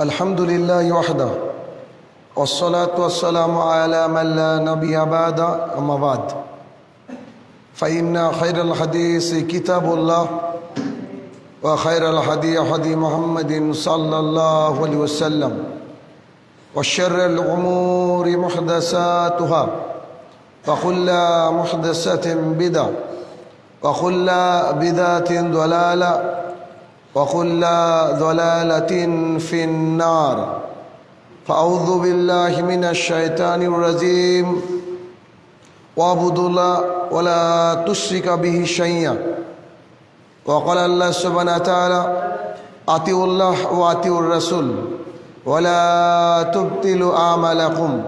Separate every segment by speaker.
Speaker 1: الحمد لله وحده والصلاة والسلام على من لا نبي بعد أما بعد. فإن خير الحديث كتاب الله وخير الحديث حديث محمد صلى الله عليه وسلم وشر الأمور محدثاتها وكل محدثة بدعة وكل بدعة ضلالة وكل ضلالة في النار. فأعوذ بالله من الشيطان الرجيم. واعبدوا الله ولا تشرك به شيئا. وقال الله سبحانه وتعالى أطيعوا الله وأطيعوا الرسول ولا تبطلوا أعمالكم.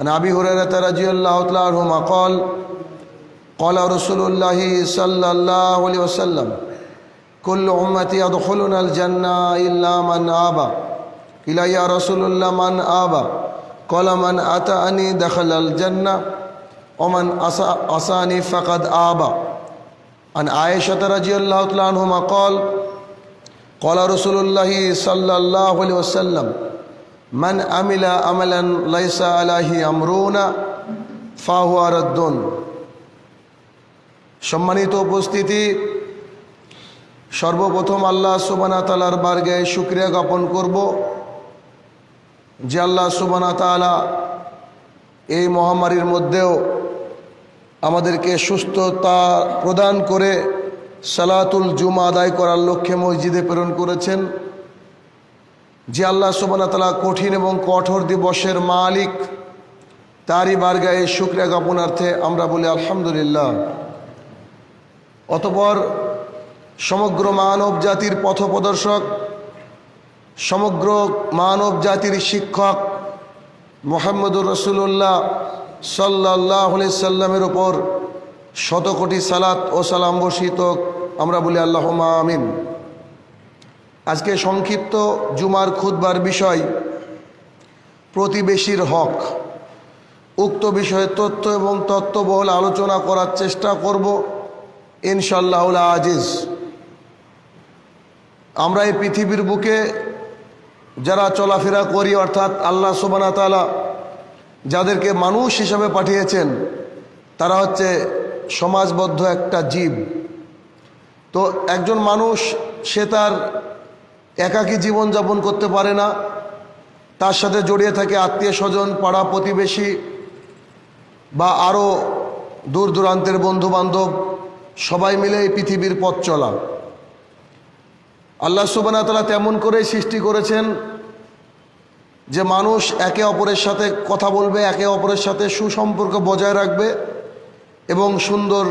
Speaker 1: عن أبي هريرة رضي الله تعالى عنهما قال قال رسول الله صلى الله عليه وسلم كل أمتي يدخلون الجنة إلا من آبى إلى يا رسول الله من آبى قال من أتاني دخل الجنة ومن أساني فقد آبى عن عائشة رضي الله تعالى عنهما قال قال رسول الله صلى الله عليه وسلم من عمل عملا ليس عليه أمرنا فهو رد সম্মানিত উপস্থিতি সর্বপ্রথম আল্লাহ সুবানা তালার বার্গে শুক্রিয়া জ্ঞাপন করব যে আল্লাহ সুবানা তালা এই মহামারীর মধ্যেও আমাদেরকে সুস্থতা প্রদান করে সালাতুল জুমা আদায় করার লক্ষ্যে মসজিদে প্রেরণ করেছেন। যে আল্লাহ সুবানা তালা কঠিন এবং কঠোর দিবসের মালিক, তারই বার্গায়ে শুক্রিয়া জ্ঞাপনার্থে আমরা বলি আলহামদুলিল্লাহ। অতপর সমগ্র মানব জাতির পথপ্রদর্শক, সমগ্র মানব জাতির শিক্ষক মোহাম্মদুর রসুল্লাহ সাল্লাহ সাল্লামের ওপর শত কোটি সালাত ও সালাম বসিত আমরা বলি আল্লাহ আমিন। আজকে সংক্ষিপ্ত জুমার খুদবার বিষয় প্রতিবেশীর হক। উক্ত বিষয়ে তথ্য এবং তত্ত্ববহল আলোচনা করার চেষ্টা করব। ইনশাল্লাহ আজিজ। আমরা এই পৃথিবীর বুকে যারা চলাফেরা করি, অর্থাৎ আল্লাহ সুবানা তালা যাদেরকে মানুষ হিসাবে পাঠিয়েছেন, তারা হচ্ছে সমাজবদ্ধ একটা জীব। তো একজন মানুষ, সে তার একাকী জীবনযাপন করতে পারে না, তার সাথে জড়িয়ে থাকে আত্মীয় স্বজন, পাড়া প্রতিবেশী বা আরও দূর দূরান্তের বন্ধুবান্ধব, সবাই মিলে এই পৃথিবীর পথ চলা। আল্লাহ সুবানা তালা তেমন করেই সৃষ্টি করেছেন যে মানুষ একে অপরের সাথে কথা বলবে, একে অপরের সাথে সুসম্পর্ক বজায় রাখবে এবং সুন্দর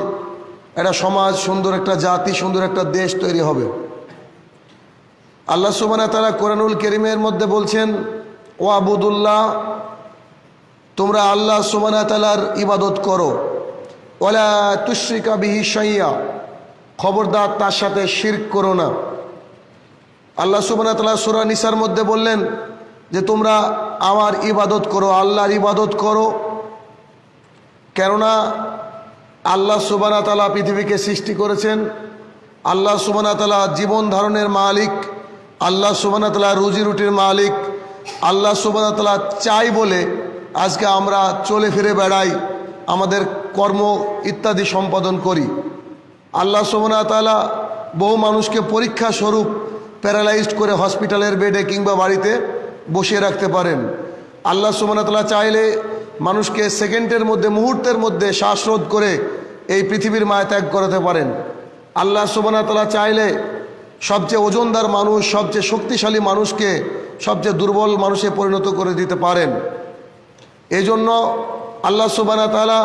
Speaker 1: একটা সমাজ, সুন্দর একটা জাতি, সুন্দর একটা দেশ তৈরি হবে। আল্লাহ সুবানা তালা কোরআনুল করিমের মধ্যে বলছেন ও আবুদুল্লাহ তোমরা আল্লাহ সুবানা তালার ইবাদত করো। ওলা তুশ্রিকা বিহি সাইয়া খবরদার তার সাথে শির করো না। আল্লাহ সুবানা তালা সুরা নিসার মধ্যে বললেন যে, তোমরা আমার ইবাদত করো, আল্লাহর ইবাদত করো। কেননা আল্লাহ সুবানা তালা পৃথিবীকে সৃষ্টি করেছেন। আল্লাহ সুবানা তালা জীবন ধারণের মালিক। আল্লাহ সুবানা তালা রুজি রুটির মালিক। আল্লাহ সুবানা তালা চাই বলে আজকে আমরা চলে ফিরে বেড়াই, আমাদের কর্ম ইত্যাদি সম্পাদন করি। আল্লাহ সুবানা তালা বহু মানুষকে পরীক্ষা স্বরূপ প্যারালাইজড করে হসপিটালের বেডে কিংবা বাড়িতে বসিয়ে রাখতে পারেন। আল্লাহ সুবানতলা চাইলে মানুষকে সেকেন্ডের মধ্যে, মুহূর্তের মধ্যে শ্বাসরোধ করে এই পৃথিবীর মায়া ত্যাগ করাতে পারেন। আল্লাহ সুবানতলা চাইলে সবচেয়ে ওজনদার মানুষ, সবচেয়ে শক্তিশালী মানুষকে সবচেয়ে দুর্বল মানুষে পরিণত করে দিতে পারেন। এজন্য আল্লাহ সুবানা তালা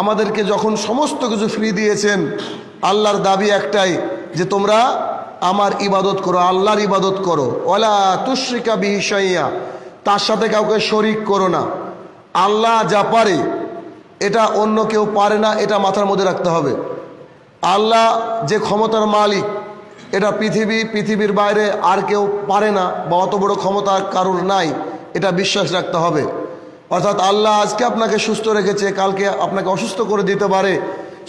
Speaker 1: আমাদেরকে যখন সমস্ত কিছু ফ্রি দিয়েছেন, আল্লাহর দাবি একটাই যে তোমরা আমার ইবাদত করো, আল্লাহর ইবাদত করো। ওলা তুশ্রিকা বিহিসাইয়া তার সাথে কাউকে শরিক করো না। আল্লাহ যা পারে, এটা অন্য কেউ পারে না, এটা মাথার মধ্যে রাখতে হবে। আল্লাহ যে ক্ষমতার মালিক, এটা পৃথিবী, পৃথিবীর বাইরে আর কেউ পারে না বা অত বড় ক্ষমতা কারোর নাই, এটা বিশ্বাস রাখতে হবে। অর্থাৎ আল্লাহ আজকে আপনাকে সুস্থ রেখেছে, কালকে আপনাকে অসুস্থ করে দিতে পারে।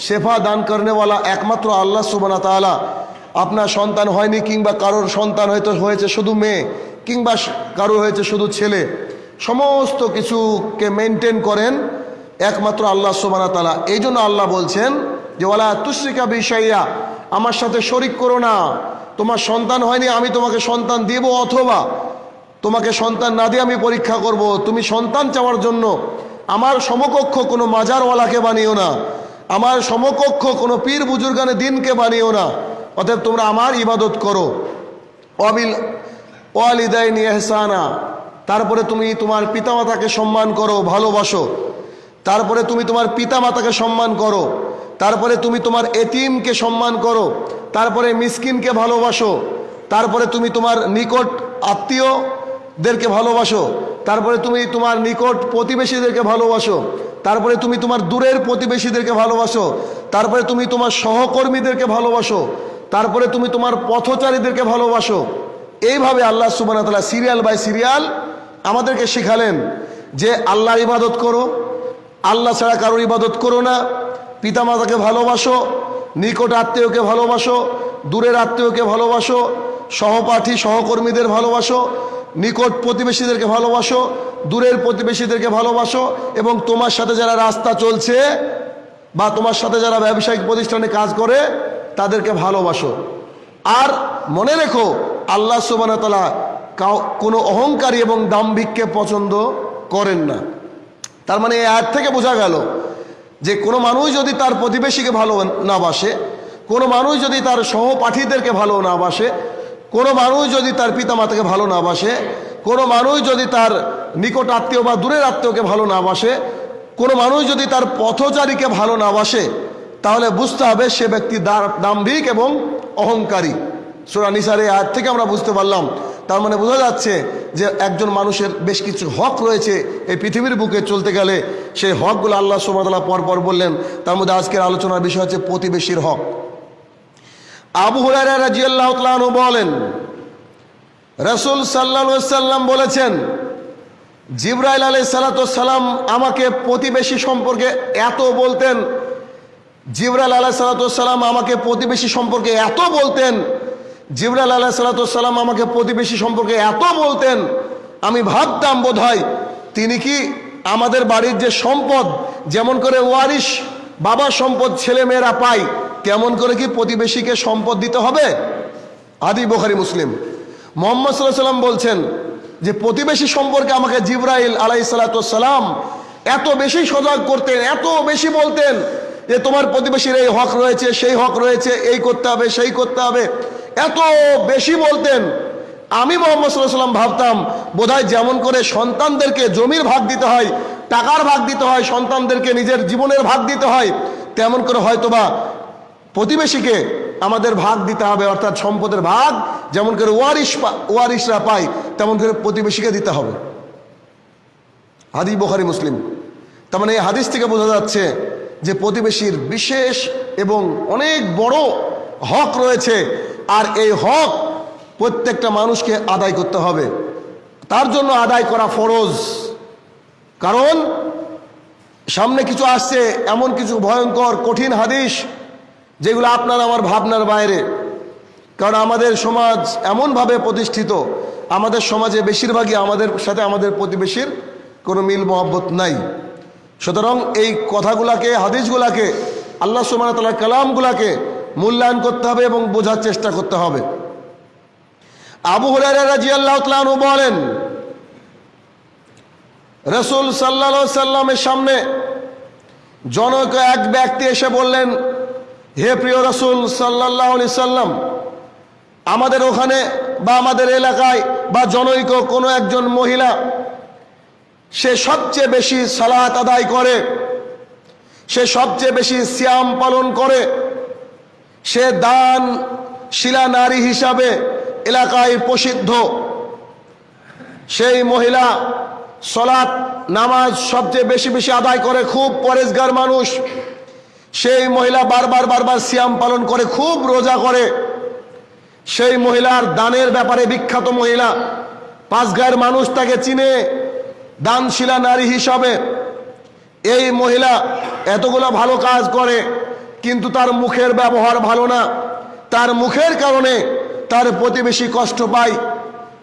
Speaker 1: শেফা দান করেনেওয়ালা একমাত্র আল্লাহ সুবানা তালা আপনার সন্তান হয়নি কিংবা কারোর সন্তান হয়তো হয়েছে শুধু মেয়ে, কিংবা কারও হয়েছে শুধু ছেলে। সমস্ত কিছুকে মেনটেন করেন একমাত্র আল্লাহ সুবানা তালা এই জন্য আল্লাহ বলছেন যে ওলা তুশ্রিকা বিষয়া আমার সাথে শরিক করো না। তোমার সন্তান হয়নি, আমি তোমাকে সন্তান দেব অথবা তোমাকে সন্তান না দিয়ে আমি পরীক্ষা করব। তুমি সন্তান চাওয়ার জন্য আমার সমকক্ষ কোনো মাজারওয়ালাকে বানিও না। আমার সমকক্ষ কোনো পীর বুজুর্গানে দিনকে বানিও না। অতএব তোমরা আমার ইবাদত করো। অবিল ওয়ালিদাইনি এহসানা তারপরে তুমি তোমার পিতামাতাকে সম্মান করো, ভালোবাসো। তারপরে তুমি তোমার পিতামাতাকে সম্মান করো। তারপরে তুমি তোমার এতিমকে সম্মান করো। তারপরে মিসকিনকে ভালোবাসো। তারপরে তুমি তোমার নিকট আত্মীয়দেরকে ভালোবাসো। তারপরে তুমি তোমার নিকট প্রতিবেশীদেরকে ভালোবাসো। তারপরে তুমি তোমার দূরের প্রতিবেশীদেরকে ভালোবাসো। তারপরে তুমি তোমার সহকর্মীদেরকে ভালোবাসো। তারপরে তুমি তোমার পথচারীদেরকে ভালোবাসো। এইভাবে আল্লাহ সুবান সিরিয়াল বাই সিরিয়াল আমাদেরকে শিখালেন যে আল্লাহর ইবাদত করো, আল্লাহ ছাড়া কারোর ইবাদত করো না। পিতামাতাকে ভালোবাসো, নিকট আত্মীয়কে ভালোবাসো, দূরের আত্মীয়কে ভালোবাসো, সহপাঠী সহকর্মীদের ভালোবাসো, নিকট প্রতিবেশীদেরকে ভালোবাসো, দূরের প্রতিবেশীদেরকে ভালোবাসো এবং তোমার সাথে যারা রাস্তা চলছে বা তোমার সাথে যারা ব্যবসায়িক প্রতিষ্ঠানে কাজ করে তাদেরকে ভালোবাসো। আর মনে রেখো, আল্লাহ সুবানতলা কোনো অহংকারী এবং দাম্ভিককে পছন্দ করেন না। তার মানে এর থেকে বোঝা গেল যে কোনো মানুষ যদি তার প্রতিবেশীকে ভালো না বাসে, কোনো মানুষ যদি তার সহপাঠীদেরকে ভালো না বাসে, কোনো মানুষ যদি তার পিতামাতাকে ভালো না বাসে, কোনো মানুষ যদি তার নিকট আত্মীয় বা দূরের আত্মীয়কে ভালো না বাসে, কোনো মানুষ যদি তার পথচারীকে ভালো না বাসে তাহলে বুঝতে হবে সে ব্যক্তি দাম্ভিক এবং অহংকারী। সোরা নিসারে আজ থেকে আমরা বুঝতে পারলাম। তার মানে বোঝা যাচ্ছে যে একজন মানুষের বেশ কিছু হক রয়েছে এই পৃথিবীর বুকে চলতে গেলে। সেই হকগুলো আল্লাহ সোমাতলা পর পর বললেন। তার মধ্যে আজকের আলোচনার বিষয় হচ্ছে প্রতিবেশীর হক। আবু হুরারা বলেন, রসুল সাল্লা সাল্লাম বলেছেন, জিব্রাইল আলাই সালাতাম আমাকে প্রতিবেশী সম্পর্কে এত বলতেন জিব্রাইল আলাহ সালাতাম আমাকে প্রতিবেশী সম্পর্কে এত বলতেন জিবরাল আলাহ সালাতাম আমাকে প্রতিবেশী সম্পর্কে এত বলতেন, আমি ভাবতাম বোধ তিনি কি আমাদের বাড়ির যে সম্পদ, যেমন করে ওয়ারিশ বাবার সম্পদ ছেলে মেয়েরা পায় তেমন করে কি প্রতিবেশীকে সম্পদ দিতে হবে? আদি বোখারি, মুসলিম। মোহাম্মদ সাল্লাহ সাল্লাম বলছেন যে প্রতিবেশী সম্পর্কে আমাকে জিব্রাইল আলাই সালাতাম এত বেশি সজাগ করতেন, এত বেশি বলতেন যে তোমার প্রতিবেশীর এই হক রয়েছে, সেই হক রয়েছে, এই করতে হবে, সেই করতে হবে। এত বেশি বলতেন, আমি মোহাম্মদ সাল্লাহ সাল্লাম ভাবতাম, বোধহয় যেমন করে সন্তানদেরকে জমির ভাগ দিতে হয়, টাকার ভাগ দিতে হয়, সন্তানদেরকে নিজের জীবনের ভাগ দিতে হয়, তেমন করে হয়তোবা প্রতিবেশীকে আমাদের ভাগ দিতে হবে, অর্থাৎ সম্পদের ভাগ, যেমন করে ওয়ারিশ ওয়ারিশরা পায়, তেমন করে প্রতিবেশীকে দিতে হবে। হাদি বোখারি, মুসলিম। তার মানে এই হাদিস থেকে বোঝা যাচ্ছে যে প্রতিবেশীর বিশেষ এবং অনেক বড় হক রয়েছে, আর এই হক প্রত্যেকটা মানুষকে আদায় করতে হবে। তার জন্য আদায় করা ফরজ। কারণ সামনে কিছু আসছে, এমন কিছু ভয়ঙ্কর, কঠিন হাদিস যেগুলো আপনার আমার ভাবনার বাইরে। কারণ আমাদের সমাজ এমনভাবে প্রতিষ্ঠিত, আমাদের সমাজে বেশিরভাগই আমাদের সাথে আমাদের প্রতিবেশীর কোনো মিল মহব্বত নাই। সুতরাং এই কথাগুলাকে, হাদিসগুলাকে, আল্লাহ সুমান তাল্লাহ কালামগুলাকে মূল্যায়ন করতে হবে এবং বোঝার চেষ্টা করতে হবে। আবু হরাজি আল্লাহ বলেন, রসুল সাল্লা সাল্লামের সামনে জনক এক ব্যক্তি এসে বললেন, হে প্রিয় রসুল সাল্লাহ সাল্লাম আমাদের ওখানে বা আমাদের এলাকায় বা জনৈক কোনো একজন মহিলা সে সবচেয়ে বেশি সালাত আদায় করে, সে সবচেয়ে বেশি শ্যাম পালন করে, সে দান শিলা নারী হিসাবে এলাকায় প্রসিদ্ধ। সেই মহিলা সলাৎ নামাজ সবচেয়ে বেশি বেশি আদায় করে, খুব পরেজগার মানুষ। সেই মহিলা বারবার বারবার সিয়াম পালন করে, খুব রোজা করে। সেই মহিলার দানের ব্যাপারে বিখ্যাত মহিলা পাঁচ গায়ের মানুষ তাকে চিনে দানশিলা নারী হিসাবে এই মহিলা এতগুলো ভালো কাজ করে, কিন্তু তার মুখের ব্যবহার ভালো না। তার মুখের কারণে তার প্রতিবেশী কষ্ট পায়।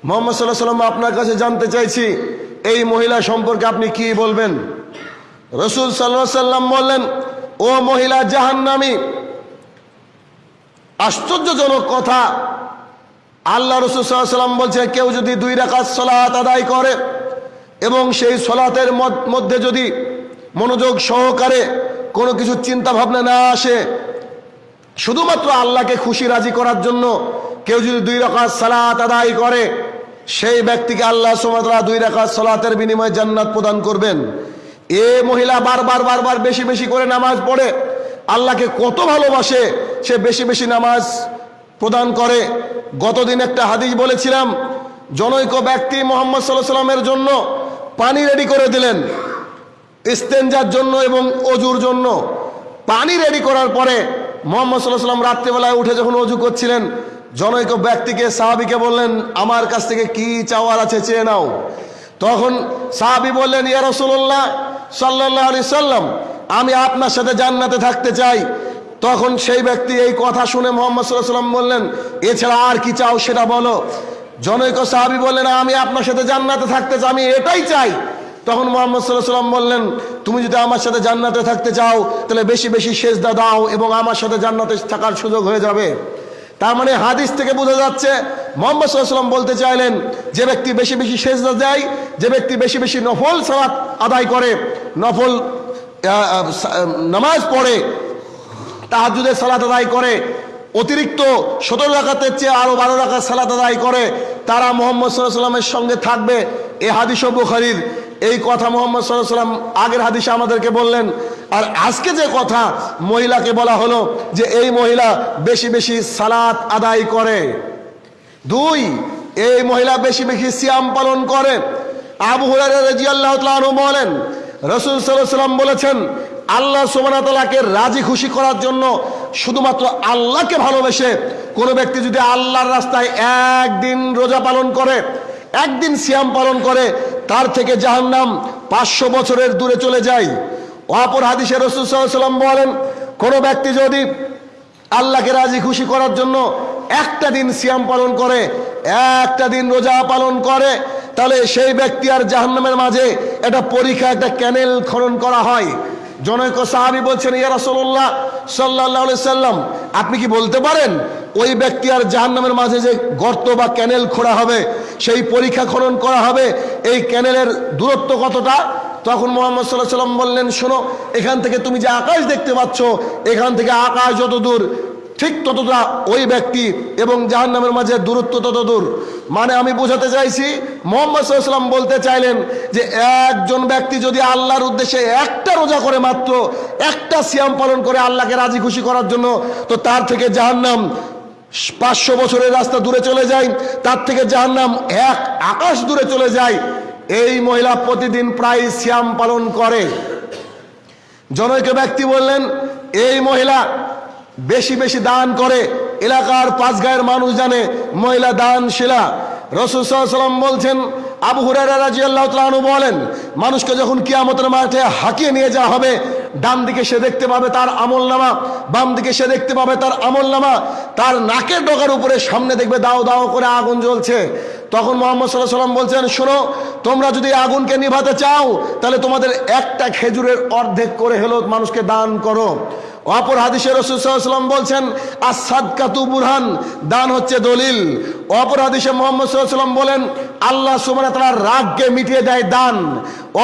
Speaker 1: মোহাম্মদ সাল্লাহ সাল্লাম আপনার কাছে জানতে চাইছি, এই মহিলা সম্পর্কে আপনি কি বলবেন? রসুল সাল্লাহ সাল্লাম বললেন, ও মহিলা জাহান্নামী, আশ্চর্যজনক কথা। আল্লাহ রসুল সাল্লাহ সাল্লাম বলছে, কেউ যদি দুই রাকাত সলাৎ আদায় করে এবং সেই সলাতের মধ্যে যদি মনোযোগ সহকারে কোনো কিছু চিন্তা ভাবনা না আসে, শুধুমাত্র আল্লাহকে খুশি রাজি করার জন্য কেউ যদি দুই রাকাত সালাত আদায় করে, সেই ব্যক্তিকে আল্লাহ সুমাতরা দুই রাকাত সালাতের বিনিময়ে জান্নাত প্রদান করবেন। এ মহিলা বারবার বারবার বেশি বেশি করে নামাজ পড়ে, আল্লাহকে কত ভালোবাসে, সে বেশি বেশি নামাজ প্রদান করে। গতদিন একটা হাদিস বলেছিলাম, জনৈক ব্যক্তি মোহাম্মদ সাল্লাহ সাল্লামের জন্য পানি রেডি করে দিলেন। ইস্তেঞ্জার জন্য এবং অজুর জন্য। পানি রেডি করার পরে মোহাম্মদ সাল্লাহ সাল্লাম রাত্রিবেলায় উঠে যখন অজু করছিলেন, জনৈক ব্যক্তিকে, সাহাবিকে বললেন, আমার কাছ থেকে কি চাওয়ার আছে চেয়ে নাও। তখন সাহাবি বললেন, ইয়া রসুল্লাহ সাল্লাহ আলি সাল্লাম আমি আপনার সাথে জান্নাতে থাকতে চাই। তখন সেই ব্যক্তি এই কথা শুনে মোহাম্মদ সাল্লাহ সাল্লাম বললেন, এছাড়া আর কি চাও সেটা বলো। জনৈক সাহাবি বললেন, আমি আপনার সাথে জান্নাতে থাকতে চাই, আমি এটাই চাই। তখন মোহাম্মদ সাল্লাহ সাল্লাম বললেন, তুমি যদি আমার সাথে জান্নাতে থাকতে চাও, তাহলে বেশি বেশি সেজদা দাও এবং আমার সাথে জান্নাতে থাকার সুযোগ হয়ে যাবে। তার মানে হাদিস থেকে বোঝা যাচ্ছে, মোহাম্মদ সাল্লাহ সাল্লাম বলতে চাইলেন, যে ব্যক্তি বেশি বেশি সেজদা দেয়, যে ব্যক্তি বেশি বেশি নফল সালাত আদায় করে, নফল নামাজ পড়ে তাহাজুদের সালাত আদায় করে অতিরিক্ত সতেরো রাখাতের চেয়ে আরও বারো রাখার সালাত আদায় করে, তারা মোহাম্মদ সাল্লাহ সাল্লামের সঙ্গে থাকবে। এ হাদিস বুখারির। এই কথা মোহাম্মদ সাল্লাহ সাল্লাম আগের হাদিসে আমাদেরকে বললেন। আর আজকে যে কথা মহিলাকে বলা হলো যে এই মহিলা বেশি বেশি সালাত আদায় করে। দুই, এই মহিলা বেশি বেশি সিয়াম পালন করে। আবু হুরায়রা রাদিয়াল্লাহু বলেন, রাসূল আলাইহি সাল্লাম বলেছেন, আল্লাহ তাআলাকে রাজি খুশি করার জন্য শুধুমাত্র আল্লাহকে ভালোবেসে কোনো ব্যক্তি যদি আল্লাহর রাস্তায় একদিন রোজা পালন করে, একদিন সিয়াম পালন করে, তার থেকে জাহান্নাম পাঁচশো বছরের দূরে চলে যায়। অপর হাদিসে রসুল সাল্লাম বলেন, কোনো ব্যক্তি যদি আল্লাহকে রাজি খুশি করার জন্য একটা দিন সিয়াম পালন করে, একটা দিন রোজা পালন করে, তাহলে সেই ব্যক্তি আর জাহান্নামের মাঝে একটা পরীক্ষা, একটা ক্যানেল খনন করা হয়। জনৈক সাহাবি বলছেন, ইয়া রাসূলুল্লাহ সাল্লাল্লাহু আলাইহি সাল্লাম, আপনি কি বলতে পারেন ওই ব্যক্তি আর জাহান্নামের মাঝে যে গর্ত বা ক্যানেল খোঁড়া হবে, সেই পরীক্ষা খনন করা হবে, এই ক্যানেলের দূরত্ব কতটা? তখন মোহাম্মদ সাল্লাহ সাল্লাম বললেন, শোনো, এখান থেকে তুমি যে আকাশ দেখতে পাচ্ছ, এখান থেকে আকাশ যত দূর ঠিক ততটা ওই ব্যক্তি এবং জাহান্নামের মাঝে দূরত্ব তত দূর। মানে আমি বোঝাতে চাইছি, মোহাম্মদ বলতে চাইলেন যে একজন ব্যক্তি যদি আল্লাহর উদ্দেশ্যে একটা রোজা করে মাত্র, একটা সিয়াম পালন করে আল্লাহকে রাজি খুশি করার জন্য, তো তার থেকে জাহান্নাম পাঁচশো বছরের রাস্তা দূরে চলে যায়, তার থেকে জাহান্নাম এক আকাশ দূরে চলে যায়। এই মহিলা প্রতিদিন প্রায় শ্যাম পালন করে। জনৈক ব্যক্তি বললেন, এই মহিলা বেশি বেশি দান করে। এলাকার পাঁচ গায়ের মানুষ জানে, মহিলা দান শিলা রসুল সাল্লাম বলছেন, আবু হুরারা বলেন, মানুষকে যখন কিয়ামতের মাঠে হাঁকিয়ে নিয়ে যাওয়া হবে, ডান দিকে সে দেখতে পাবে তার আমল নামা, বাম দিকে সে দেখতে পাবে তার আমল নামা, তার নাকের ডগার উপরে সামনে দেখবে দাও দাও করে আগুন জ্বলছে। তখন মোহাম্মদ সাল্লাহ সাল্লাম বলছেন, শোনো, তোমরা যদি আগুনকে নিভাতে চাও, তাহলে তোমাদের একটা খেজুরের অর্ধেক করে হলো মানুষকে দান করো। অপর হাদিসে রসুলাম বলছেন আসাদ কাতু বুরহান দান হচ্ছে দলিল। অপর হাদিসে মোহাম্মদ সাল্লাম বলেন, আল্লাহ সুমান তার রাগকে মিটিয়ে দেয় দান।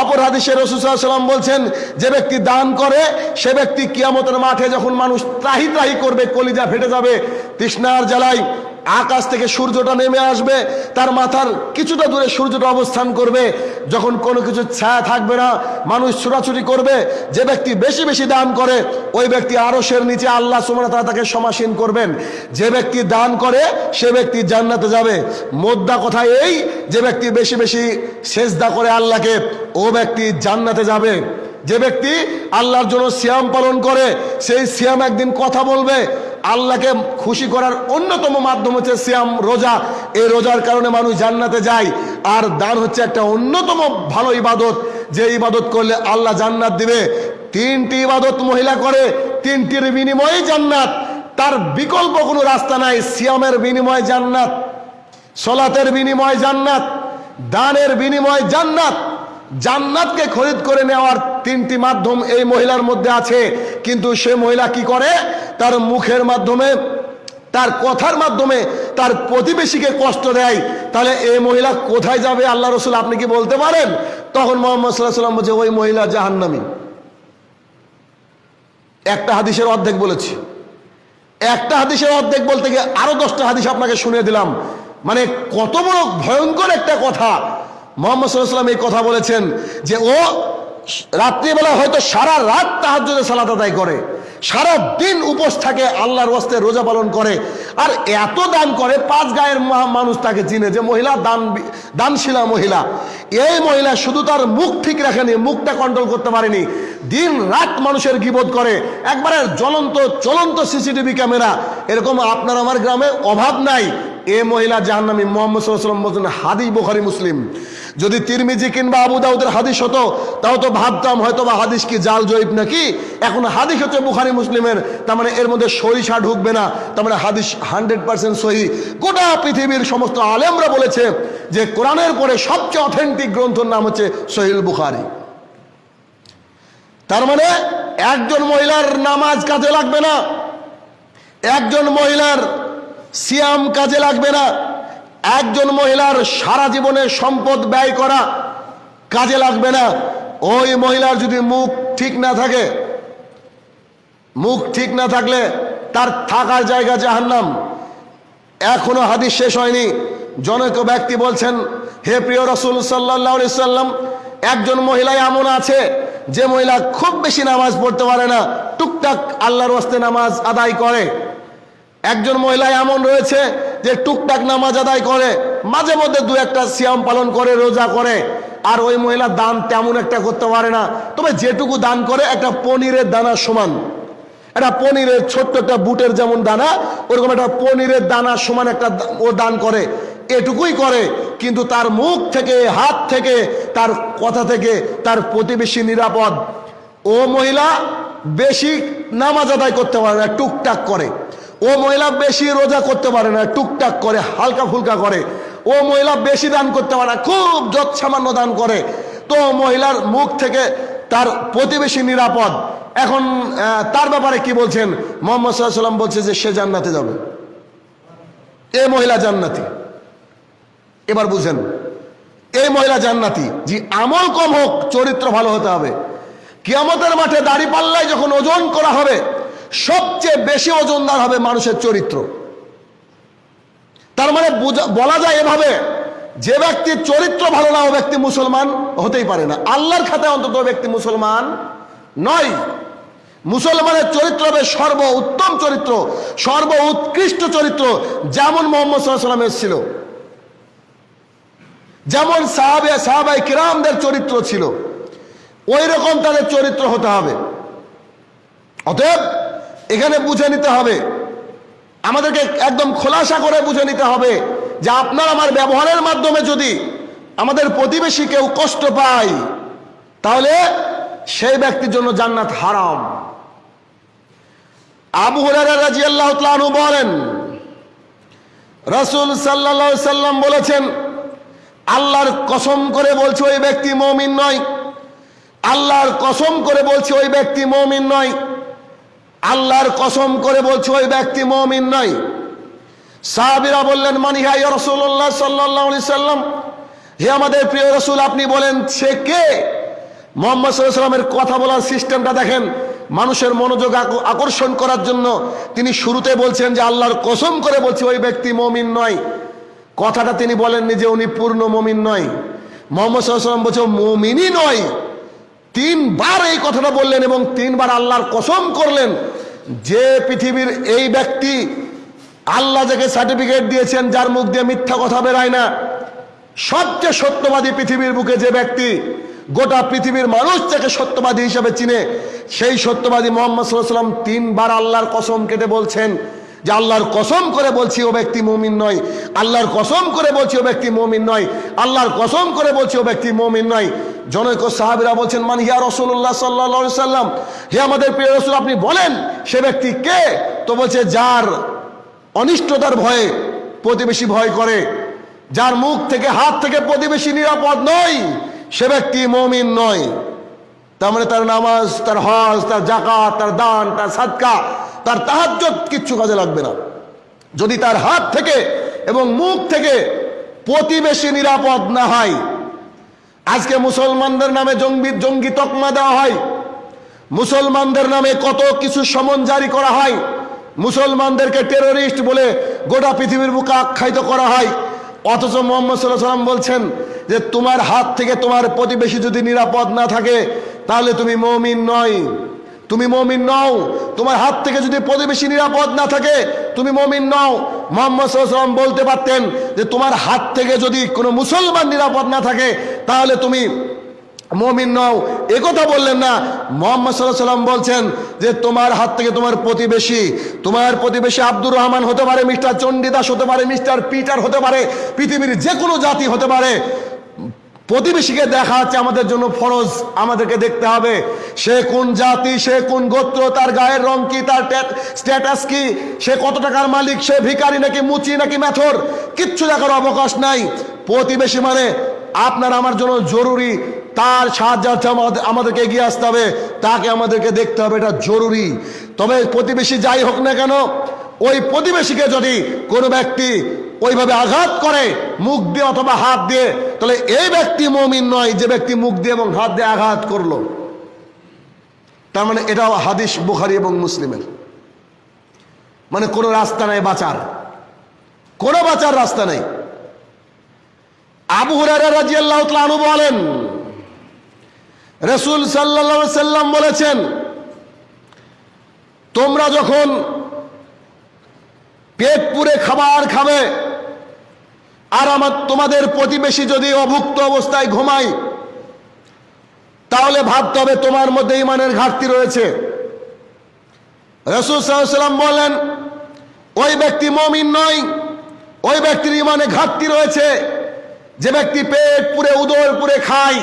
Speaker 1: অপর হাদিসে রসুলাম বলছেন, যে ব্যক্তি দান করে, সে ব্যক্তি কিয়ামতের মাঠে যখন মানুষ ত্রাহি ত্রাহি করবে, কলিজা ফেটে যাবে, তৃষ্ণার জ্বালাই আকাশ থেকে সূর্যটা নেমে আসবে, তার মাথার কিছুটা দূরে সূর্যটা অবস্থান করবে। যখন কোনো কিছু ছায়া থাকবে না, মানুষ ছোটাছুটি করবে, যে ব্যক্তি বেশি বেশি দান করে, ওই ব্যক্তি আরশের নিচে আল্লাহ সুমনা তারা তাকে সমাসীন করবেন। যে ব্যক্তি দান করে, সে ব্যক্তি জান্নাতে যাবে। মোদ্দা কথা এই যে ব্যক্তি বেশি বেশি সেজদা করে আল্লাহকে, ও ব্যক্তি জান্নাতে যাবে। যে ব্যক্তি আল্লাহর জন্য সিয়াম পালন করে, সেই সিয়াম একদিন কথা বলবে। আল্লাহকে খুশি করার অন্যতম মাধ্যম হচ্ছে সিয়াম, রোজা। এই রোজার কারণে মানুষ জান্নাতে যায়। আর দান হচ্ছে একটা অন্যতম ভালো ইবাদত। যে ইবাদত করলে আল্লাহ জান্নাত দিবে। তিনটি ইবাদত মহিলা করে, তিনটির বিনিময়ে জান্নাত। তার বিকল্প কোনো রাস্তা নাই, সিয়ামের বিনিময় জান্নাত, সলাতের বিনিময় জান্নাত, দানের বিনিময় জান্নাত। জান্নাতকে খরিদ করে নেওয়ার তিনটি মাধ্যম এই মহিলার মধ্যে আছে। কিন্তু সে মহিলা কি করে? তার মুখের মাধ্যমে, তার কথার মাধ্যমে, তার প্রতিবেশীকে কষ্ট দেয়। তাহলে এই মহিলা কোথায় যাবে? আল্লাহ রসুল, আপনি কি বলতে পারেন? তখন মোহাম্মদ সাল্লাহ সাল্লাম বলছে, ওই মহিলা জাহান্নামী। একটা হাদিসের অর্ধেক বলেছি। একটা হাদিসের অর্ধেক বলতে গিয়ে আরও দশটা হাদিস আপনাকে শুনিয়ে দিলাম। মানে কত বড় ভয়ঙ্কর একটা কথা। মোহাম্মদ সাল্লাম এই কথা বলেছেন যে ও রাত্রিবেলা হয়তো সারা রাত তাহাজ্জুদে সালাত আদায় করে, সারা দিন উপোস থাকে, আল্লাহর ওয়াস্তে রোজা পালন করে, আর এত দান করে, পাঁচ গায়ের মানুষ তাকে চিনে যে মহিলা দান দানশীলা মহিলা। এই মহিলা শুধু তার মুখ ঠিক রাখেনি, মুখটা কন্ট্রোল করতে পারেনি। দিন রাত মানুষের গিবোধ করে। একবারে জ্বলন্ত চলন্ত সিসিটিভি ক্যামেরা। এরকম আপনার আমার গ্রামে অভাব নাই। এ মহিলা জাহান্নামী মোহাম্মদ সাল্লাম বলছেন, হাদিস বোখারি, মুসলিম। যদি তিরমিজি কিংবা আবু দাউদের হাদিস হতো, তাও তো ভাবতাম হয়তো বা হাদিস কি জাল জয়ীব নাকি? এখন হাদিস হচ্ছে বুখারি, মুসলিমের। তার মানে এর মধ্যে সরিষা ঢুকবে না। তার মানে হাদিস হান্ড্রেড পার্সেন্ট সহি। গোটা পৃথিবীর সমস্ত আলেমরা বলেছে যে কোরআনের পরে সবচেয়ে অথেন্টিক গ্রন্থর নাম হচ্ছে সহিল বুখারি। তার মানে একজন মহিলার নামাজ কাজে লাগবে না। একজন মহিলার সিয়াম কাজে লাগবে না। একজন মহিলার সারা জীবনের সম্পদ ব্যয় করা কাজে লাগবে না। ওই মহিলার যদি মুখ ঠিক না থাকে, মুখ ঠিক না থাকলে তার থাকার জায়গা জাহান্নাম। এখনও হাদিস শেষ হয়নি। জনক ব্যক্তি বলছেন, হে প্রিয় রসুল সাল্লাহ সাল্লাম, একজন মহিলা এমন আছে যে মহিলা খুব বেশি নামাজ পড়তে পারে না। টুকটাক আল্লাহর ওয়াস্তে নামাজ আদায় করে। একজন মহিলা এমন রয়েছে যে টুকটাক নামাজ আদায় করে, মাঝে মধ্যে দু একটা সিয়াম পালন করে, রোজা করে, আর ওই মহিলা দান তেমন একটা করতে পারে না। তবে যেটুকু দান করে একটা পনিরের দানার সমান। একটা পনিরের ছোট্ট একটা বুটের যেমন দানা, ওরকম একটা পনিরের দানার সমান একটা ও দান করে। এটুকুই করে, কিন্তু তার মুখ থেকে, হাত থেকে, তার কথা থেকে, তার প্রতিবেশী নিরাপদ। ও মহিলা বেশি নামাজ আদায় করতে পারে না, টুকটাক করে। ও মহিলা বেশি রোজা করতে পারে না, টুকটাক করে, হালকা ফুলকা করে। ও মহিলা বেশি দান করতে পারে না, খুব যৎ সামান্য দান করে। তো মহিলার মুখ থেকে তার প্রতিবেশী নিরাপদ। এখন তার ব্যাপারে কি বলছেন? মোহাম্মদ সাল্লাম বলছে যে সে জান্নাতে যাবে। এ মহিলা জান্নাতি। এবার বুঝেন এই মহিলা জান্নাতি জি আমল কম হোক, চরিত্র ভালো হতে হবে। কিয়ামতের মাঠে দাড়ি পাল্লায় যখন ওজন করা হবে সবচেয়ে বেশি ওজনদার হবে মানুষের চরিত্র। তার মানে বলা যায় এভাবে যে ব্যক্তির চরিত্র ভালো না ও ব্যক্তি মুসলমান হতেই পারে না। আল্লাহর খাতায় অন্তত ব্যক্তি মুসলমান নয়। মুসলমানের চরিত্র হবে সর্ব উত্তম চরিত্র সর্ব উৎকৃষ্ট চরিত্র, যেমন মোহাম্মদ সাল্লামের ছিল যেমন সাহাবে সাহাবাই কিরামদের চরিত্র ছিল। ওই রকম তাদের চরিত্র হতে হবে। অতএব এখানে বুঝে নিতে হবে। আমাদেরকে একদম খোলাসা করে বুঝে নিতে হবে যে আপনার আমার ব্যবহারের মাধ্যমে যদি আমাদের প্রতিবেশী কেউ কষ্ট পায়, তাহলে সেই ব্যক্তির জন্য জান্নাত হারাম। আবু রাদিয়াল্লাহু বলেন, রসুল আলাইহি সাল্লাম বলেছেন, আল্লাহর কসম করে বলছে ওই ব্যক্তি মমিন নয়। আল্লাহর কসম করে বলছে ওই ব্যক্তি মমিন নয়। আল্লাহর কসম করে বলছে, ওই ব্যক্তি মমিন নয়। সাহাবিরা বললেন মানি হাই রসুল্লাহ সাল্লাহ সাল্লাম? হে আমাদের প্রিয় রসুল, আপনি বলেন, সে কে? মোহাম্মদ সাল্লামের কথা বলার সিস্টেমটা দেখেন, মানুষের মনোযোগ আকর্ষণ করার জন্য তিনি শুরুতে বলছেন যে, আল্লাহর কসম করে বলছে, ওই ব্যক্তি মমিন নয়। কথাটা তিনি বলেননি যে, উনি পূর্ণ মমিন নয়। মোহাম্মদ বলছে, মমিনই নয়। তিনবার এই কথাটা বললেন এবং তিনবার আল্লাহর কসম করলেন যে পৃথিবীর এই ব্যক্তি আল্লাহ যাকে সার্টিফিকেট দিয়েছেন, যার মুখ দিয়ে মিথ্যা কথা বেরায় না। সবচেয়ে সত্যবাদী পৃথিবীর বুকে যে ব্যক্তি গোটা পৃথিবীর মানুষ যাকে সত্যবাদী হিসাবে চিনে, সেই সত্যবাদী মোহাম্মদ সাল্লাহ সাল্লাম তিনবার আল্লাহর কসম কেটে বলছেন যে আল্লাহর কসম করে বলছি ও ব্যক্তি মমিন নয়। আল্লাহর কসম করে বলছি ও ব্যক্তি মমিন নয়। আল্লাহর কসম করে বলছি ও ব্যক্তি মমিন নয়। জনৈক সাহাবিরা বলছেন, মান হিয়া রসুল্লাহ সাল্লাহ সাল্লাম হে আমাদের প্রিয় রসুল, আপনি বলেন, সে ব্যক্তি কে? তো বলছে, যার অনিষ্টতার ভয়ে প্রতিবেশী ভয় করে, যার মুখ থেকে, হাত থেকে প্রতিবেশী নিরাপদ নয়, সে ব্যক্তি মমিন নয়। তার মানে তার নামাজ, তার হজ, তার জাকাত তার দান, তার সাদকা, তার তাহাজ্জত কিচ্ছু কাজে লাগবে না। যদি তার হাত থেকে এবং মুখ থেকে প্রতিবেশী নিরাপদ না হয়, আজকে মুসলমানদের নামে জঙ্গি জঙ্গি তকমা দেওয়া হয়, মুসলমানদের নামে কত কিছু সমন জারি করা হয়, মুসলমানদেরকে টেরোরিস্ট বলে গোটা পৃথিবীর বুকে আখ্যায়িত করা হয় অথচ মোহাম্মদ সাল্লাহ সাল্লাম বলছেন যে তোমার হাত থেকে তোমার প্রতিবেশী যদি নিরাপদ না থাকে, তাহলে তুমি মমিন নয়। তুমি মমিন নও। তোমার হাত থেকে যদি প্রতিবেশী নিরাপদ না থাকে, তুমি মমিন নও। মোহাম্মদ সাল্লাম বলতে পারতেন যে তোমার হাত থেকে যদি কোনো মুসলমান নিরাপদ না থাকে, তাহলে তুমি মমিন নও। কথা বললেন না। মোহাম্মদ সাল্লাহ সাল্লাম বলছেন যে, তোমার হাত থেকে তোমার প্রতিবেশী তোমার প্রতিবেশী আব্দুর রহমান হতে পারে, মিস্টার চণ্ডীদাস হতে পারে, মিস্টার পিটার হতে পারে, পৃথিবীর যে কোনো জাতি হতে পারে। প্রতিবেশীকে দেখা হচ্ছে আমাদের জন্য ফরজ, আমাদেরকে দেখতে হবে। সে কোন জাতি, সে কোন গোত্র, তার গায়ের রং কি, তার স্ট্যাটাস কি, সে কত টাকার মালিক, সে ভিকারি নাকি মুচি নাকি মেথর, কিচ্ছু দেখার অবকাশ নাই। প্রতিবেশী মানে আপনার আমার জন্য জরুরি তার সাহায্যার্থে আমাদের- আমাদেরকে এগিয়ে আসতে হবে। তাকে আমাদেরকে দেখতে হবে, এটা জরুরি। তবে প্রতিবেশী যাই হোক না কেন, ওই প্রতিবেশীকে যদি কোনো ব্যক্তি ওইভাবে আঘাত করে, মুখ দিয়ে অথবা হাত দিয়ে, তাহলে এই ব্যক্তি মমিন নয়, যে ব্যক্তি মুখ দিয়ে এবং হাত দিয়ে আঘাত করল। তার মানে এটাও হাদিস বুখারি এবং মুসলিমের। মানে কোনো রাস্তা নাই বাঁচার। কোনো বাঁচার রাস্তা নেই। আবু হুরারা রাজিয়াল্লাহ বলেন রসুল সাল্লা সাল্লাম বলেছেন, তোমরা যখন পেট পুরে খাবার খাবে, আর আমার, তোমাদের প্রতিবেশী যদি অভুক্ত অবস্থায় ঘুমায়, তাহলে ভাবতে হবে তোমার মধ্যে ইমানের ঘাটতি রয়েছে। রসুল সাল্লাম বলেন, ওই ব্যক্তি মমিন নয়, ওই ব্যক্তির ইমানে ঘাটতি রয়েছে। যে ব্যক্তি পেট পুরে উদর পুরে খায়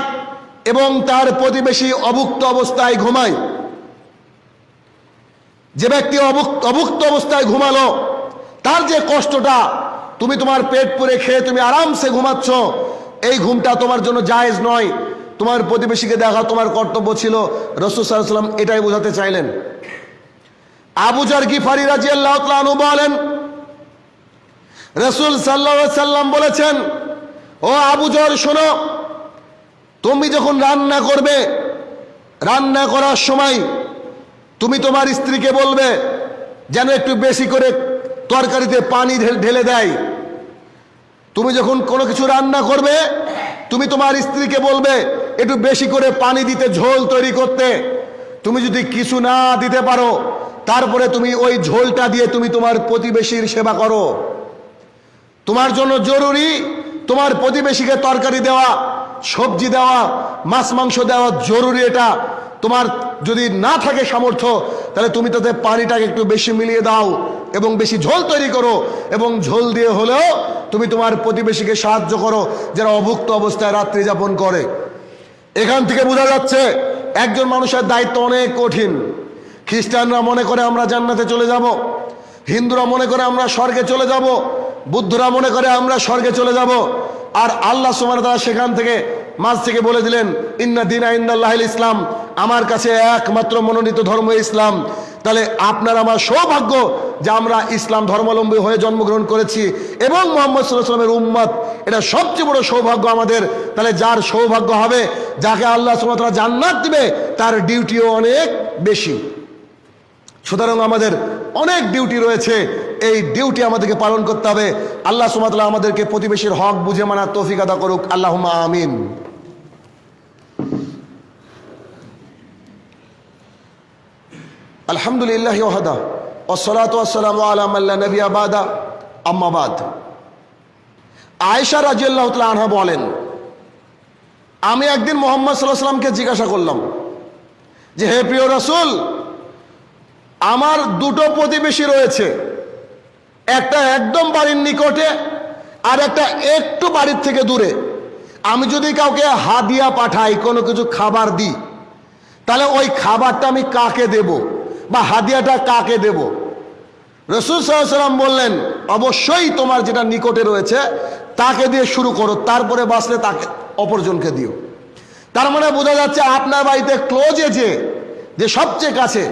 Speaker 1: এবং তার প্রতিবেশী অভুক্ত অবস্থায় ঘুমায়। যে ব্যক্তি অভুক্ত অবস্থায় ঘুমালো, তার যে কষ্টটা, তুমি তোমার পেট পুরে খেয়ে তুমি আরামসে ঘুমাচ্ছ, এই ঘুমটা তোমার জন্য জায়েজ নয়। তোমার প্রতিবেশীকে দেখা, তোমার কর্তব্য ছিল, রসুল সাল্লাম এটাই বোঝাতে চাইলেন। আবুজার গিফারি রাজি আল্লাহ বলেন, রসুল সাল্লা সাল্লাম বলেছেন, ও আবুজর শোনো তুমি যখন রান্না করবে, রান্না করার সময় তুমি তোমার স্ত্রীকে বলবে, যেন একটু বেশি করে তরকারিতে পানি ঢেল- দেয়। তুমি যখন কোনো কিছু রান্না করবে, তুমি তোমার স্ত্রীকে বলবে, একটু বেশি করে পানি দিতে, ঝোল তৈরি করতে। তুমি যদি কিছু না দিতে পারো, তারপরে তুমি ওই ঝোলটা দিয়ে তুমি তোমার প্রতিবেশীর সেবা করো। তোমার জন্য জরুরি তোমার প্রতিবেশীকে তরকারি দেওয়া। সবজি দেওয়া, মাছ, মাংস দেওয়া জরুরি এটা। তোমার যদি না থাকে সামর্থ্য, তাহলে তুমি তাতে পানিটাকে একটু বেশি মিলিয়ে দাও এবং বেশি ঝোল তৈরি করো এবং ঝোল দিয়ে হলেও তুমি তোমার প্রতিবেশীকে সাহায্য করো যারা অভুক্ত অবস্থায় রাত্রি যাপন করে। এখান থেকে বোঝা যাচ্ছে, একজন মানুষের দায়িত্ব অনেক কঠিন। খ্রিস্টানরা মনে করে আমরা জান্নাতে চলে যাব। হিন্দুরা মনে করে আমরা স্বর্গে চলে যাব। বুদ্ধরা মনে করে আমরা স্বর্গে চলে যাব। আর আল্লাহ সুমান তারা সেখান থেকে মাঝ থেকে বলে দিলেন, ইন্না দিনা ইন্দাল্লাহ ইসলাম। আমার কাছে একমাত্র মনোনীত ধর্ম ইসলাম। তাহলে আপনার আমার সৌভাগ্য যে আমরা ইসলাম ধর্মাবলম্বী হয়ে জন্মগ্রহণ করেছি এবং মোহাম্মদ সাল্লামের উম্মত। এটা সবচেয়ে বড় সৌভাগ্য আমাদের। তাহলে যার সৌভাগ্য হবে, যাকে আল্লাহ সুমাতরা জান্নাত দিবে, তার ডিউটিও অনেক বেশি। সুতরাং আমাদের অনেক ডিউটি রয়েছে। এই ডিউটি আমাদেরকে পালন করতে হবে। আল্লাহ সুমাতলা আমাদেরকে প্রতিবেশীর হক বুঝে মানার তৌফিক আদা করুক। আল্লাহ আমিন। আলহামদুলিল্লাহ ওহাদা ওসলাত ওসালাম আলাম আল্লাহ নবী আবাদা আম্মাবাদ আয়েশা রাজিয়াল্লাহ তাআলা আনহা বলেন, আমি একদিন মোহাম্মদ সাল্লাহ সাল্লামকে জিজ্ঞাসা করলাম যে, হে প্রিয় রাসূল, আমার দুটো প্রতিবেশী রয়েছে একটা একদম বাড়ির নিকটে আর একটা একটু বাড়ির থেকে দূরে। আমি যদি কাউকে হাদিয়া পাঠাই, কোনো কিছু খাবার দিই, তাহলে ওই খাবারটা আমি কাকে দেব বা হাদিয়াটা কাকে দেব? রসুল সাল্লাম বললেন, অবশ্যই তোমার যেটা নিকটে রয়েছে, তাকে দিয়ে শুরু করো, তারপরে বাঁচলে তাকে, অপরজনকে দিও। তার মানে বোঝা যাচ্ছে আপনার বাড়িতে ক্লোজে যে যে সবচেয়ে কাছে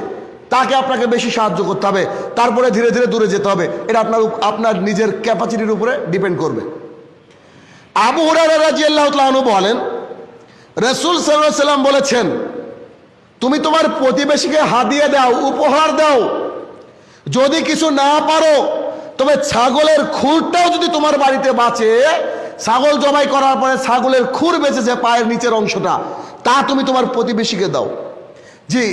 Speaker 1: তাকে আপনাকে বেশি সাহায্য করতে হবে। তারপরে ধীরে ধীরে দূরে যেতে হবে। এটা আপনার আপনার নিজের ক্যাপাসিটির উপরে ডিপেন্ড করবে। আবু হুরারা বলেন, রসুল সাল্লাম বলেছেন, তুমি তোমার প্রতিবেশীকে হাদিয়ে দাও, উপহার দাও। যদি কিছু না পারো, তবে ছাগলের খুরটাও যদি তোমার বাড়িতে বাঁচে, ছাগল জবাই করার পরে ছাগলের খুর বেঁচেছে পায়ের নিচের অংশটা, তা তুমি তোমার প্রতিবেশীকে দাও। জি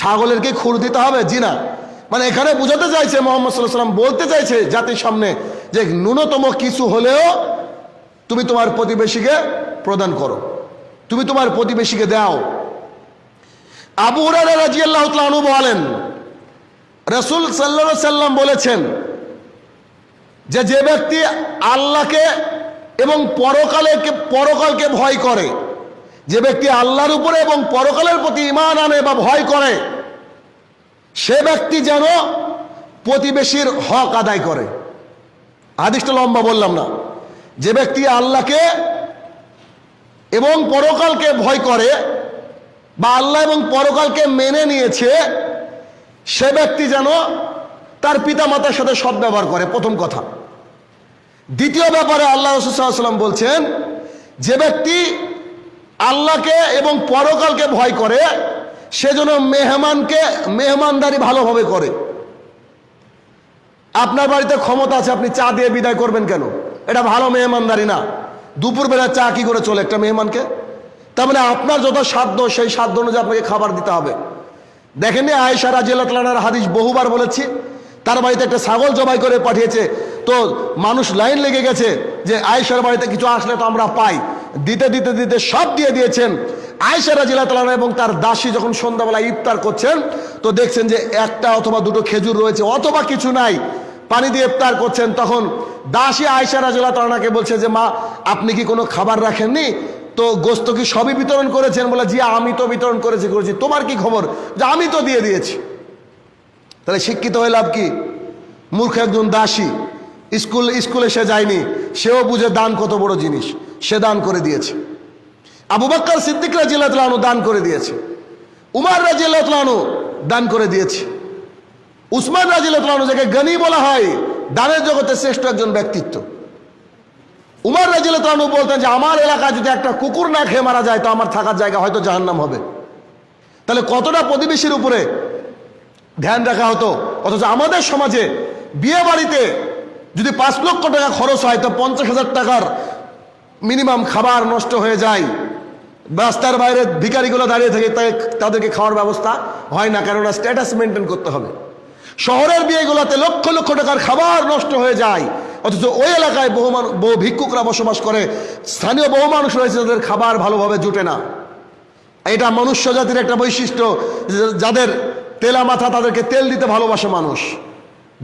Speaker 1: ছাগলের কি খুর দিতে হবে, জি না। মানে এখানে বোঝাতে চাইছে মোহাম্মদ সাল্লাহ সাল্লাম বলতে চাইছে জাতির সামনে যে ন্যূনতম কিছু হলেও তুমি তোমার প্রতিবেশীকে প্রদান করো, তুমি তোমার প্রতিবেশীকে দাও। আবু তাআলা বলেন, রসুল সাল্লা সাল্লাম বলেছেন যে যে ব্যক্তি আল্লাহকে এবং পরকালে পরকালকে ভয় করে যে ব্যক্তি আল্লাহর উপরে এবং পরকালের প্রতি ইমান আনে বা ভয় করে, সে ব্যক্তি যেন প্রতিবেশীর হক আদায় করে। আদিষ্ট লম্বা বললাম না। যে ব্যক্তি আল্লাহকে এবং পরকালকে ভয় করে বা আল্লাহ এবং পরকালকে মেনে নিয়েছে, সে ব্যক্তি যেন তার পিতা মাতার সাথে সদ্ব্যবহার করে, প্রথম কথা। দ্বিতীয় ব্যাপারে আল্লাহ রসুল্লাম বলছেন, যে ব্যক্তি আল্লাহকে এবং পরকালকে ভয় করে, সেজন্য মেহমানকে, মেহমানদারি ভালোভাবে করে। আপনার বাড়িতে ক্ষমতা আছে, আপনি চা দিয়ে বিদায় করবেন কেন? এটা ভালো মেহমানদারি না। দুপুরবেলা চা কি করে চলে একটা মেহমানকে? তার মানে আপনার যত সাধ্য, সেই সাধ্য অনুযায়ী আপনাকে খাবার দিতে হবে। দেখেননি আয়েশা রাজিয়ালার হাদিস বহুবার বলেছি, তার বাড়িতে একটা ছাগল জবাই করে পাঠিয়েছে। তো মানুষ লাইন লেগে গেছে যে আয়েশার বাড়িতে কিছু আসলে তো আমরা পাই। দিতে দিতে দিতে সব দিয়ে দিয়েছেন। আয়েশা রাজিয়াল এবং তার দাসী যখন সন্ধ্যাবেলা ইফতার করছেন, তো দেখছেন যে একটা অথবা দুটো খেজুর রয়েছে, অথবা কিছু নাই। পানি দিয়ে ইফতার করছেন, তখন দাসী আয়েশা রাজিয়াল তালাকে বলছে যে, মা, আপনি কি কোনো খাবার রাখেননি? তো গোস্ত কি সবই বিতরণ করেছেন? বলে, জি, আমি তো বিতরণ করেছি করেছি। তোমার কি খবর? যে, আমি তো দিয়ে দিয়েছি। তাহলে শিক্ষিত হয়ে লাভ কি? মূর্খ একজন দাসী, স্কুল, স্কুলে সে যায়নি, সেও বুঝে দান কত বড় জিনিস। সে দান করে দিয়েছে। আবু বাক্কার সিদ্দিক রাজিয়ালু দান করে দিয়েছে। উমার রাজিয়ালু দান করে দিয়েছে। উসমান রাজিয়ালু যাকে গনি বলা হয়, দানের জগতে শ্রেষ্ঠ একজন ব্যক্তিত্ব। উমার রাজিয়ালু বলতেন যে, আমার এলাকায় যদি একটা কুকুর না খেয়ে মারা যায়, তো আমার থাকার জায়গা হয়তো জাহান্নাম হবে। তাহলে কতটা প্রতিবেশীর উপরে ধ্যান রাখা হতো? অথচ আমাদের সমাজে বিয়ে বাড়িতে যদি পাঁচ লক্ষ টাকা খরচ হয়, তো পঞ্চাশ হাজার টাকার মিনিমাম খাবার নষ্ট হয়ে যায়। রাস্তার বাইরে ভিকারিগুলো দাঁড়িয়ে থাকে তাই তাদেরকে খাওয়ার ব্যবস্থা হয় না, কেননা স্ট্যাটাস মেনটেন করতে হবে। শহরের বিয়েগুলোতে লক্ষ লক্ষ টাকার খাবার নষ্ট হয়ে যায়। অথচ ওই এলাকায় বহু বহু ভিক্ষুকরা বসবাস করে। স্থানীয় বহু মানুষ রয়েছে যাদের খাবার ভালোভাবে জুটে না। এটা মনুষ্য জাতির একটা বৈশিষ্ট্য যাদের তেলা মাথা তাদেরকে তেল দিতে ভালোবাসে মানুষ।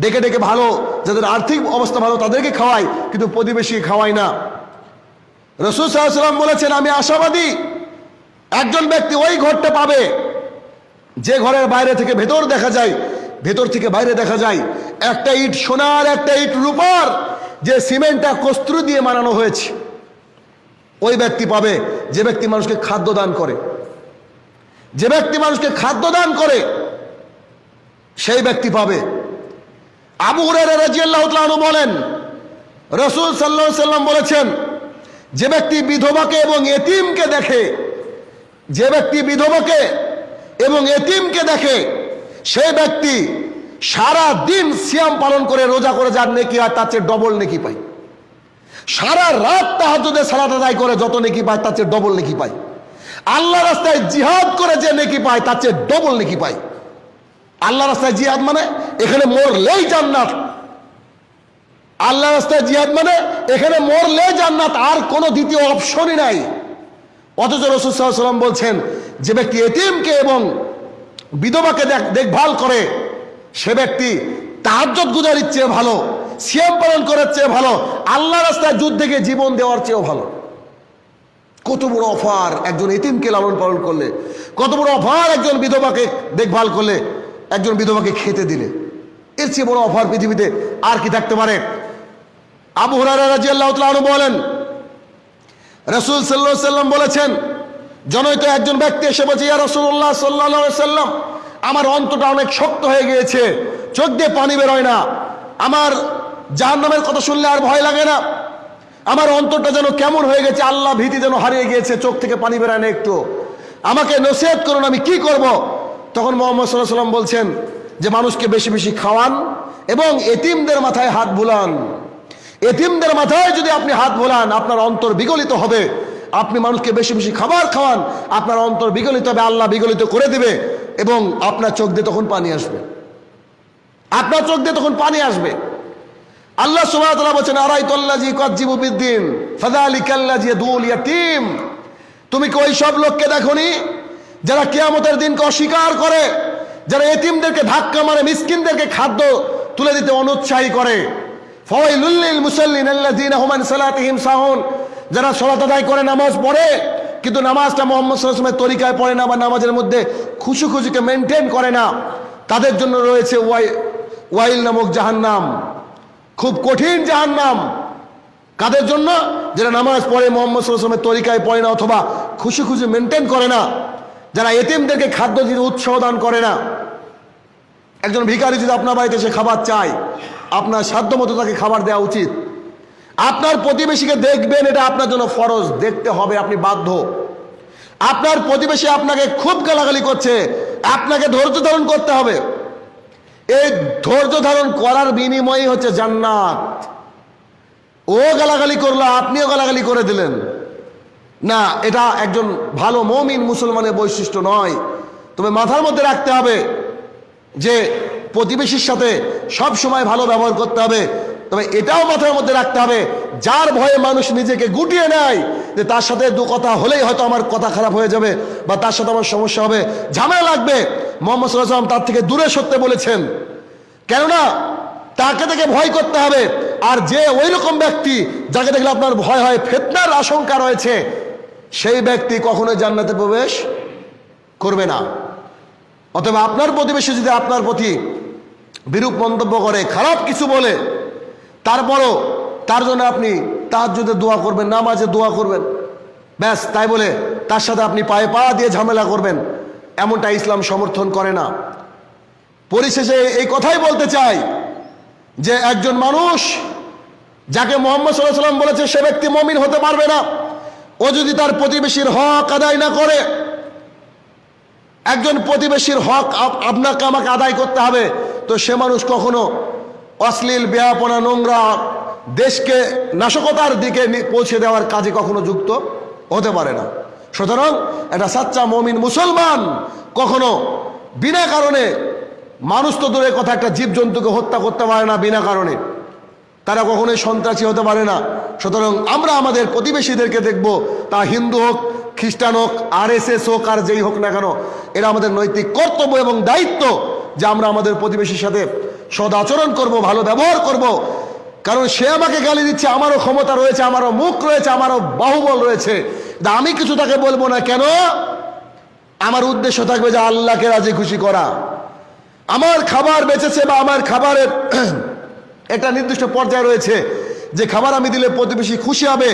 Speaker 1: ডেকে ডেকে ভালো, যাদের আর্থিক অবস্থা ভালো তাদেরকে খাওয়ায়, কিন্তু প্রতিবেশী খাওয়ায় না। রসুল সাল্লাম বলেছেন, আমি আশাবাদী, একজন ব্যক্তি ওই ঘরটা পাবে যে ঘরের বাইরে থেকে ভেতর দেখা যায়, ভেতর থেকে বাইরে দেখা যায়। একটা ইট সোনার, একটা ইট রূপার, যে সিমেন্টটা কস্তুরি দিয়ে বানানো হয়েছে। ওই ব্যক্তি পাবে, যে ব্যক্তি মানুষকে খাদ্য দান করে। যে ব্যক্তি মানুষকে খাদ্য দান করে, সেই ব্যক্তি পাবে। আবু তাআলা বলেন, রসুল সাল্লাল্লাহু সাল্লাম বলেছেন যে ব্যক্তি বিধবাকে এবং এতিমকে দেখে, যে ব্যক্তি বিধবাকে এবং এতিমকে দেখে, সেই ব্যক্তি সারা দিন সিয়াম পালন করে, রোজা করে, যার নেকি হয় তার চেয়ে ডবল নেকি পায়। সারা রাত তাহাজুদে সালাত আদায় করে, যত নেকি পায় তার চেয়ে ডবল নেকি পায়। আল্লাহ রাস্তায় জিহাদ করে যে নেকি পায় তার চেয়ে ডবল নেকি পায়। আল্লাহ রাস্তায় জিহাদ মানে এখানে মরলেই জান্নাত আল্লাহ রাস্তায় জিহাদ মানে এখানে মরলে জান্নাত, আর কোনো দ্বিতীয় অপশনই নাই। অথচ রসুল সাল্লাম বলছেন, যে ব্যক্তি এতিমকে এবং বিধবাকে দেখ- দেখভাল করে, সে ব্যক্তি তাহাজ্জত গুজারির চেয়ে ভালো, সিয়াম পালন করার চেয়ে ভালো, আল্লাহ রাস্তায় যুদ্ধে গিয়ে জীবন দেওয়ার চেয়েও ভালো। কত বড় অফার একজন এতিমকে লালন পালন করলে, কত বড় অফার একজন বিধবাকে দেখভাল করলে, একজন বিধবাকে খেতে দিলে। এর চেয়ে বড় অফার পৃথিবীতে আর কি থাকতে পারে? আবু হুরারা রাজি আল্লাহ বলেন, রসুল সাল্লাহ সাল্লাম বলেছেন জনৈত একজন ব্যক্তি এসে বলছে, ইয়া রসুল্লাহ সাল্লাহ সাল্লাম, আমার অন্তটা অনেক শক্ত হয়ে গিয়েছে, চোখ দিয়ে পানি বেরোয় না, আমার জাহান নামের কথা শুনলে আর ভয় লাগে না, আমার অন্তরটা যেন কেমন হয়ে গেছে, আল্লাহ ভীতি যেন হারিয়ে গিয়েছে, চোখ থেকে পানি বেরোয় না একটু, আমাকে নসিহত করুন, আমি কি করব? তখন মোহাম্মদ সাল্লাহ সাল্লাম বলছেন যে, মানুষকে বেশি বেশি খাওয়ান এবং এতিমদের মাথায় হাত বুলান। এতিমদের মাথায় যদি আপনি হাত ভোলান আপনার অন্তর বিগলিত হবে। আপনি মানুষকে বেশি বেশি খাবার খাওয়ান, আপনার অন্তর বিগলিত হবে, আল্লাহ বিগলিত করে দিবে এবং আপনার চোখ দিয়ে তখন পানি আসবে। আপনার চোখ দিয়ে তখন পানি আসবে। আল্লাহ সুবহানাহু বলছেন বিদ্দিন ফাযালিকাল্লাজি দুল ইয়াতীম তুমি কি ওই সব লোককে দেখোনি? যারা কিয়ামতের দিনকে অস্বীকার করে, যারা এতিমদেরকে ধাক্কা মারে, মিসকিনদেরকে খাদ্য তুলে দিতে অনুৎসাহী করে ফওয়াইলুল মুসাল্লিন আল্লাযীনা হুম আন সালাতিহিম সাহুন। যারা সালাত করে নামাজ পড়ে, কিন্তু নামাজটা মোহাম্মদ সাল্লাল্লাহু তরিকায় পড়ে না বা নামাজের মধ্যে খুশু খুশুকে মেনটেন করে না, তাদের জন্য রয়েছে ওয়াই, ওয়াইল নামক জাহান্নাম। খুব কঠিন জাহান্নাম। কাদের জন্য? যারা নামাজ পড়ে মোহাম্মদ সাল্লামের তরিকায় পড়ে না অথবা খুশি খুশি মেনটেন করে না, যারা এতিমদেরকে খাদ্য দিতে উৎসাহ দান করে না। একজন ভিখারি যদি আপনার বাড়িতে সে খাবার চায় আপনার সাধ্য মতো তাকে খাবার দেওয়া উচিত। আপনার প্রতিবেশীকে দেখবেন, এটা আপনার জন্য ফরজ। দেখতে হবে, আপনি বাধ্য। আপনার প্রতিবেশী আপনাকে খুব গালাগালি করছে। আপনাকে ধৈর্য ধারণ করতে হবে। এই ধৈর্য ধারণ করার বিনিময়ই হচ্ছে জান্নাত। ও গালাগালি করল, আপনিও গালাগালি করে দিলেন। না, এটা একজন ভালো মমিন মুসলমানের বৈশিষ্ট্য নয়। তবে মাথার মধ্যে রাখতে হবে যে প্রতিবেশীর সাথে সব সময় ভালো ব্যবহার করতে হবে। তবে এটাও মাথার মধ্যে রাখতে হবে, যার ভয়ে মানুষ নিজেকে গুটিয়ে নেয়, যে তার সাথে দু কথা হলেই হয়তো আমার কথা খারাপ হয়ে যাবে বা তার সাথে আমার সমস্যা হবে। ঝামেলা লাগবে। মোহাম্মদ সাল্লাম তার থেকে দূরে সরতে বলেছেন। কেননা তাকে থেকে ভয় করতে হবে, আর যে ওই রকম ব্যক্তি যাকে দেখলে আপনার ভয় হয়, ফেতনার আশঙ্কা রয়েছে, সেই ব্যক্তি কখনোই জান্নাতে প্রবেশ করবে না। অথবা আপনার প্রতিবেশী যদি আপনার প্রতি বিরূপ মন্তব্য করে, খারাপ কিছু বলে, তারপরও তার জন্য আপনি তার যদি দোয়া করবেন নামাজে দোয়া করবেন। ব্যাস, তাই বলে তার সাথে আপনি পায়ে পা দিয়ে ঝামেলা করবেন, এমনটা ইসলাম সমর্থন করে না। পরিশেষে এই কথাই বলতে চাই যে একজন মানুষ যাকে মোহাম্মদ সাল্লাহ সাল্লাম বলেছে, সে ব্যক্তি মমিন হতে পারবে না। ও যদি তার প্রতিবেশীর হক আদায় না করে, একজন প্রতিবেশীর হক আপ- আপনাকে আমাকে আদায় করতে হবে তো সে মানুষ কখনো অশ্লীল বেহাপনা নোংরা, দেশকে নাশকতার দিকে পৌঁছে দেওয়ার কাজে কখনো যুক্ত হতে পারে না। সুতরাং একটা সাচ্চা মমিন মুসলমান কখনো বিনা কারণে মানুষ তো দূরের কথা, একটা জীবজন্তুকে হত্যা করতে পারে না বিনা কারণে। তারা কখনোই সন্ত্রাসী হতে পারে না। সুতরাং আমরা আমাদের প্রতিবেশীদেরকে দেখব, তা হিন্দু হোক, খ্রিস্টান হোক আর এস হোক আর যেই হোক না কেন, এরা আমাদের নৈতিক কর্তব্য এবং দায়িত্ব যে আমরা আমাদের প্রতিবেশীর সাথে সদ আচরণ করব, ভালো ব্যবহার করব। কারণ সে আমাকে গালি দিচ্ছে, আমারও ক্ষমতা রয়েছে, আমারও মুখ রয়েছে, আমারও বাহুবল রয়েছে। আমি কিছু তাকে বলব না, কেন? আমার উদ্দেশ্য থাকবে যে আল্লাহকে রাজি খুশি করা। আমার খাবার বেঁচেছে বা আমার খাবারের একটা নির্দিষ্ট পর্যায়ে রয়েছে, যে খাবার আমি দিলে প্রতিবেশী খুশি হবে,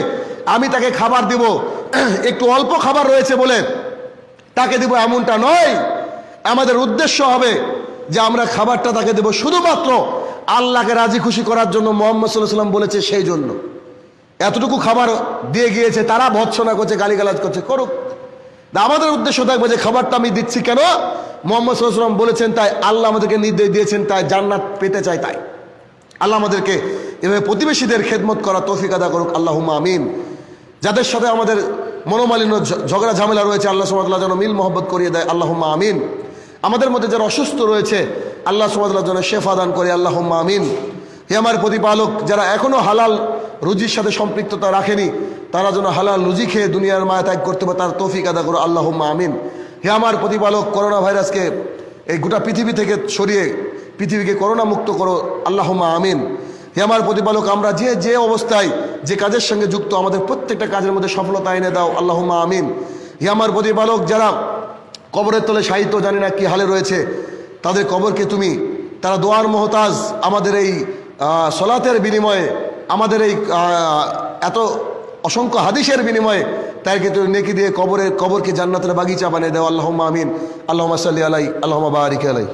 Speaker 1: আমি তাকে খাবার দিব। একটু অল্প খাবার রয়েছে বলে তাকে দিব, এমনটা নয়। আমাদের উদ্দেশ্য হবে যে আমরা খাবারটা তাকে দেব শুধুমাত্র আল্লাহকে রাজি খুশি করার জন্য মোহাম্মদ সাল্লাহ সাল্লাম বলেছে সেই জন্য। এতটুকু খাবার দিয়ে গিয়েছে, তারা ভৎসনা করছে, গালিগালাজ করছে, করুক। আমাদের উদ্দেশ্য থাকবে যে খাবারটা আমি দিচ্ছি কেন? মোহাম্মদ সাল্লাম বলেছেন, তাই আল্লাহ আমাদেরকে নির্দেশ দিয়েছেন, তাই জান্নাত পেতে চাই তাই। আল্লাহ আমাদেরকে এভাবে প্রতিবেশীদের খেদমত করা তৌফিক আদা করুক আল্লাহ আমিন। যাদের সাথে আমাদের মনোমালিন্য ঝগড়া, ঝামেলা রয়েছে, আল্লাহ সুমাতাল্লাহ যেন মিল মোহব্বত করিয়ে দেয় আল্লাহ আমিন। আমাদের মধ্যে যারা অসুস্থ রয়েছে, আল্লাহ সুমাতাল্লাহ জন্য শেফা দান করে আল্লাহ আমিন। হে আমার প্রতিপালক, যারা এখনও হালাল রুজির সাথে সম্পৃক্ততা রাখেনি, তারা যেন হালাল রুজি খেয়ে দুনিয়ার মায়া ত্যাগ করতে পারে, তার তৌফিক আদা করো আল্লাহ আমিন। হে আমার প্রতিপালক, করোনা ভাইরাসকে এই গোটা পৃথিবী থেকে সরিয়ে পৃথিবীকে করোনা মুক্ত করো আল্লাহ আমিন। হে আমার প্রতিপালক, আমরা যে যে অবস্থায়, যে কাজের সঙ্গে যুক্ত, আমাদের প্রত্যেকটা কাজের মধ্যে সফলতা এনে দাও আল্লাহ আমিন। হে আমার প্রতিপালক, যারা কবরের তলে সাহিত্য জানি না কি হালে রয়েছে। তাদের কবরকে তুমি, তারা দোয়ার মোহতাজ আমাদের এই সলাতের বিনিময়ে, আমাদের এই এত অসংখ্য হাদিসের বিনিময়ে তাইকে তুমি নেকি দিয়ে কবরের, কবরকে জান্নাতের বাগিচা বানিয়ে দেওয়া আল্লাহ আমিন। আল্লাহ সাল্লি আলাই আল্লাহ বারিক আলাই